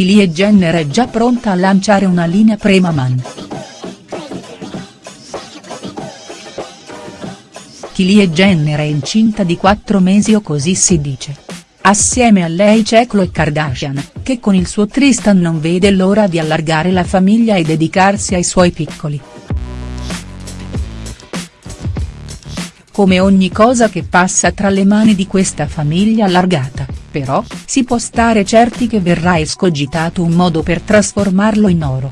Kylie Jenner è già pronta a lanciare una linea Premaman. Kylie Jenner è incinta di 4 mesi o così si dice. Assieme a lei c'è Khloe Kardashian, che con il suo Tristan non vede l'ora di allargare la famiglia e dedicarsi ai suoi piccoli. Come ogni cosa che passa tra le mani di questa famiglia allargata, però, si può stare certi che verrà escogitato un modo per trasformarlo in oro.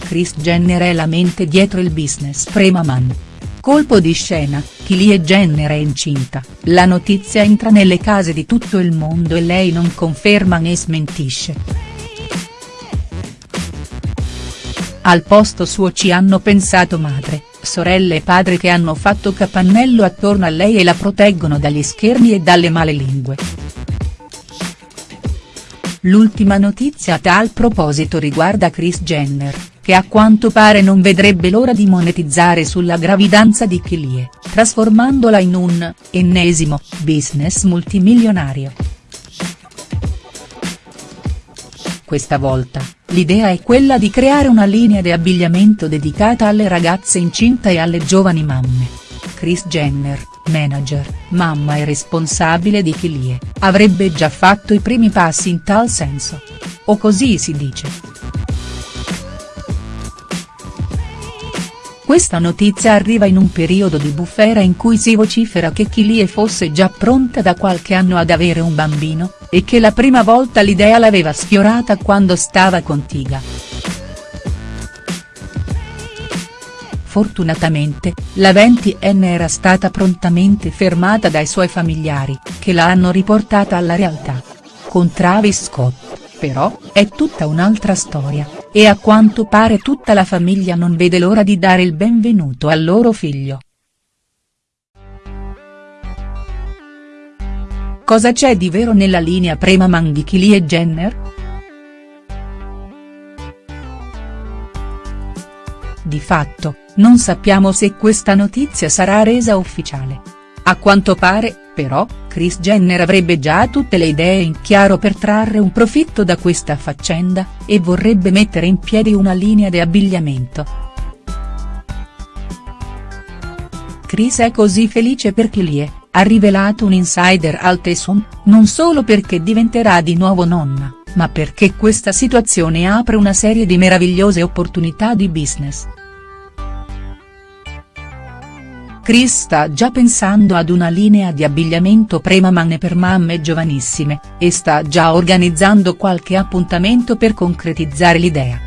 Kris Jenner è la mente dietro il business Premaman. Colpo di scena, Kylie Jenner è incinta, la notizia entra nelle case di tutto il mondo e lei non conferma né smentisce. Al posto suo ci hanno pensato madre, sorelle e padre che hanno fatto capannello attorno a lei e la proteggono dagli schermi e dalle male lingue. L'ultima notizia a tal proposito riguarda Kris Jenner, che a quanto pare non vedrebbe l'ora di monetizzare sulla gravidanza di Kylie, trasformandola in un, ennesimo, business multimilionario. Questa volta, l'idea è quella di creare una linea di abbigliamento dedicata alle ragazze incinte e alle giovani mamme. Kris Jenner, manager, mamma e responsabile di Kylie, avrebbe già fatto i primi passi in tal senso. O così si dice. Questa notizia arriva in un periodo di bufera in cui si vocifera che Kylie fosse già pronta da qualche anno ad avere un bambino, e che la prima volta l'idea l'aveva sfiorata quando stava con Tiga. Fortunatamente, la 20enne era stata prontamente fermata dai suoi familiari, che la hanno riportata alla realtà. Con Travis Scott, però, è tutta un'altra storia, e a quanto pare tutta la famiglia non vede l'ora di dare il benvenuto al loro figlio. Cosa c'è di vero nella linea Premaman di Kylie Jenner?. Di fatto, non sappiamo se questa notizia sarà resa ufficiale. A quanto pare, però, Kris Jenner avrebbe già tutte le idee in chiaro per trarre un profitto da questa faccenda, e vorrebbe mettere in piedi una linea di abbigliamento. Kris è così felice per Kylie ha rivelato un insider al Tesum, non solo perché diventerà di nuovo nonna, ma perché questa situazione apre una serie di meravigliose opportunità di business. Chris sta già pensando ad una linea di abbigliamento premaman per mamme giovanissime, e sta già organizzando qualche appuntamento per concretizzare l'idea.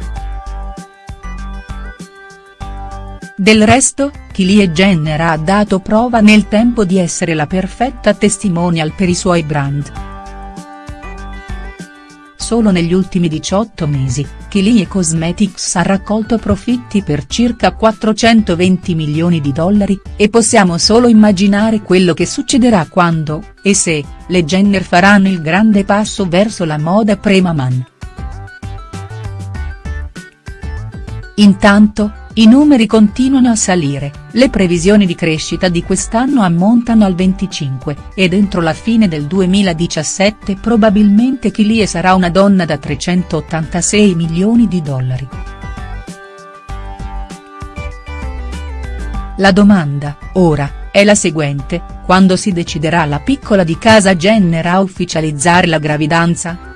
Del resto, Kylie Jenner ha dato prova nel tempo di essere la perfetta testimonial per i suoi brand. Solo negli ultimi 18 mesi, Kylie Cosmetics ha raccolto profitti per circa 420 milioni di dollari, e possiamo solo immaginare quello che succederà quando, e se, le Jenner faranno il grande passo verso la moda premaman. Intanto, i numeri continuano a salire, le previsioni di crescita di quest'anno ammontano al 25, ed entro la fine del 2017 probabilmente Kylie sarà una donna da 386 milioni di dollari. La domanda, ora, è la seguente, quando si deciderà la piccola di casa Jenner a ufficializzare la gravidanza?.